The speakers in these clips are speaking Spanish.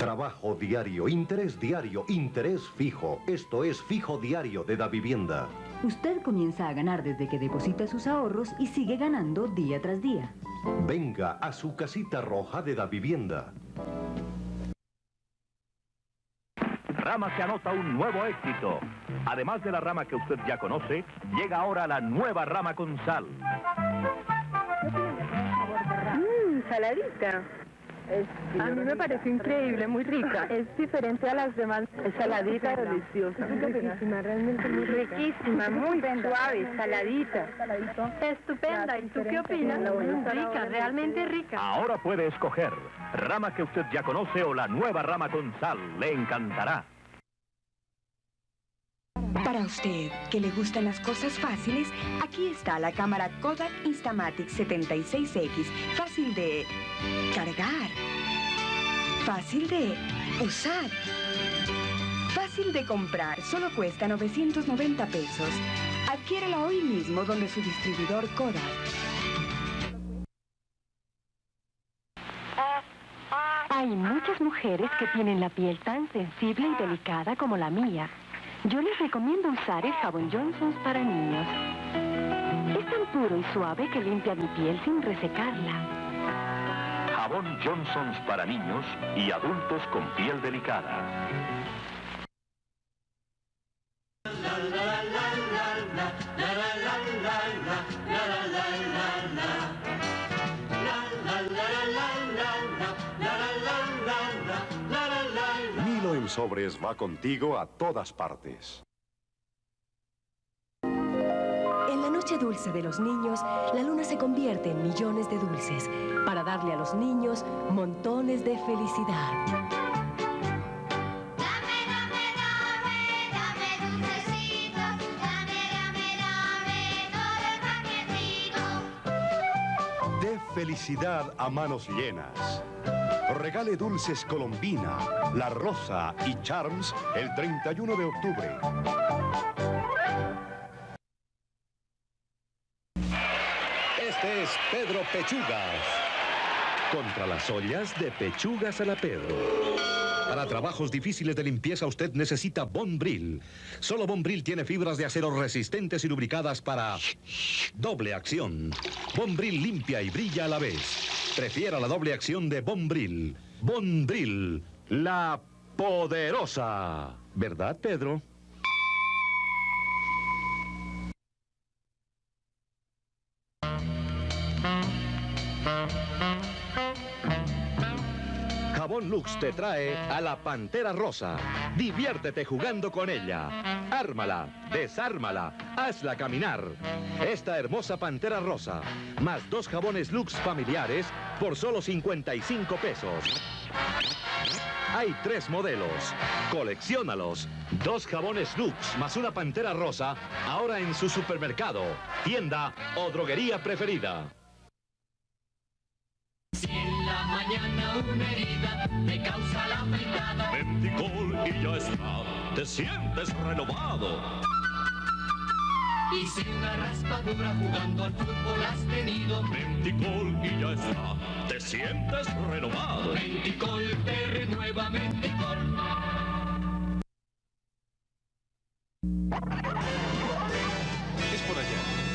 Trabajo diario, interés diario, interés fijo. Esto es fijo diario de Da Vivienda. Usted comienza a ganar desde que deposita sus ahorros y sigue ganando día tras día. Venga a su casita roja de Da Vivienda. Rama que anota un nuevo éxito. Además de la rama que usted ya conoce, llega ahora la nueva rama con sal. Mmm, saladita. A mí me parece increíble, muy rica. Es diferente a las demás. Es saladita, deliciosa. Riquísima, realmente muy rica. Riquísima, muy suave, saladita. Estupenda. ¿Y tú qué opinas? Rica, realmente rica. Ahora puede escoger rama que usted ya conoce o la nueva rama con sal. Le encantará. Para usted, que le gustan las cosas fáciles, aquí está la cámara Kodak Instamatic 76X. Fácil de cargar. Fácil de usar. Fácil de comprar. Solo cuesta 990 pesos. Adquiérala hoy mismo donde su distribuidor Kodak. Hay muchas mujeres que tienen la piel tan sensible y delicada como la mía. Yo les recomiendo usar el jabón Johnson's para niños. Es tan puro y suave que limpia mi piel sin resecarla. Jabón Johnson's para niños y adultos con piel delicada. Sobres va contigo a todas partes. En la noche dulce de los niños, la luna se convierte en millones de dulces para darle a los niños montones de felicidad. Dame, dame, dame, dame dulcecitos, dame, dame, dame todo el paquetito. De felicidad a manos llenas. Regale dulces Colombina, La Rosa y Charms el 31 de octubre. Este es Pedro Pechugas. Contra las ollas de Pechugas a la Pedro. Para trabajos difíciles de limpieza usted necesita Bonbril. Solo Bonbril tiene fibras de acero resistentes y lubricadas para doble acción. Bonbril limpia y brilla a la vez. Prefiera la doble acción de Bonbril. Bonbril, la poderosa. ¿Verdad, Pedro? Jabón Lux te trae a la Pantera Rosa. Diviértete jugando con ella. Ármala, desármala, hazla caminar. Esta hermosa Pantera Rosa, más dos jabones Lux familiares por solo 55 pesos. Hay tres modelos. Colecciónalos. Dos jabones Lux más una Pantera Rosa, ahora en su supermercado, tienda o droguería preferida. Mañana una herida te causa la y ya está, te sientes renovado. y si una raspadura jugando al fútbol has tenido, Menticol y ya está, te sientes renovado. Menticol te renueva Menticol. Es por allá.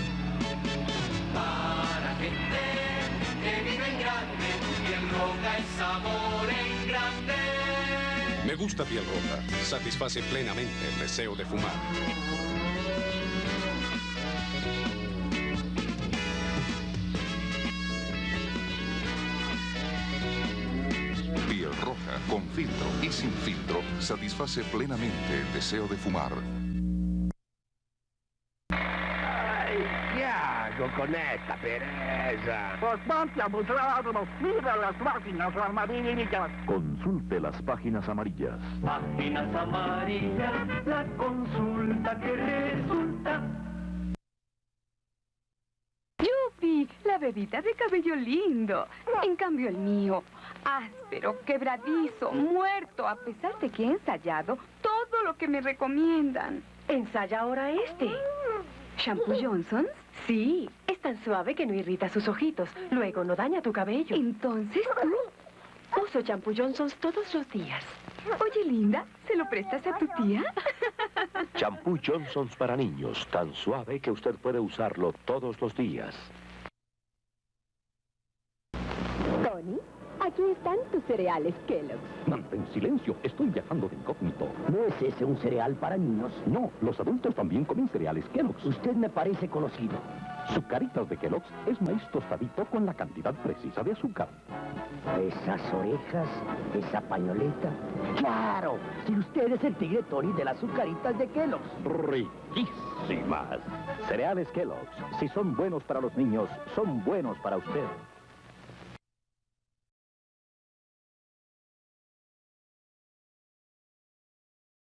Me gusta piel roja. Satisface plenamente el deseo de fumar. Piel roja, con filtro y sin filtro, satisface plenamente el deseo de fumar. ¿Qué hago con esta pereza? Pues ponte a buscar mira las máquinas amarillas. Consulte las páginas amarillas. Páginas amarillas, la consulta que resulta. ¡Yupi! La bebita de cabello lindo. En cambio el mío, áspero, quebradizo, muerto, a pesar de que he ensayado todo lo que me recomiendan. Ensaya ahora este. ¿Shampoo Johnson? Sí, es tan suave que no irrita sus ojitos. Luego no daña tu cabello. Entonces tú. uso champú Johnson's todos los días. Oye, Linda, ¿se lo prestas a tu tía? Champú Johnson's para niños, tan suave que usted puede usarlo todos los días. Tony, tus cereales Kellogg's. Mantén silencio, estoy viajando de incógnito. ¿No es ese un cereal para niños? No, los adultos también comen cereales Kellogg's. Usted me parece conocido. Sucaritas de Kellogg's es maíz tostadito con la cantidad precisa de azúcar. Esas orejas, esa pañoleta. ¡Claro! Si usted es el tigre Tony de las azucaritas de Kellogg's. Riquísimas. Cereales Kellogg's, si son buenos para los niños, son buenos para usted.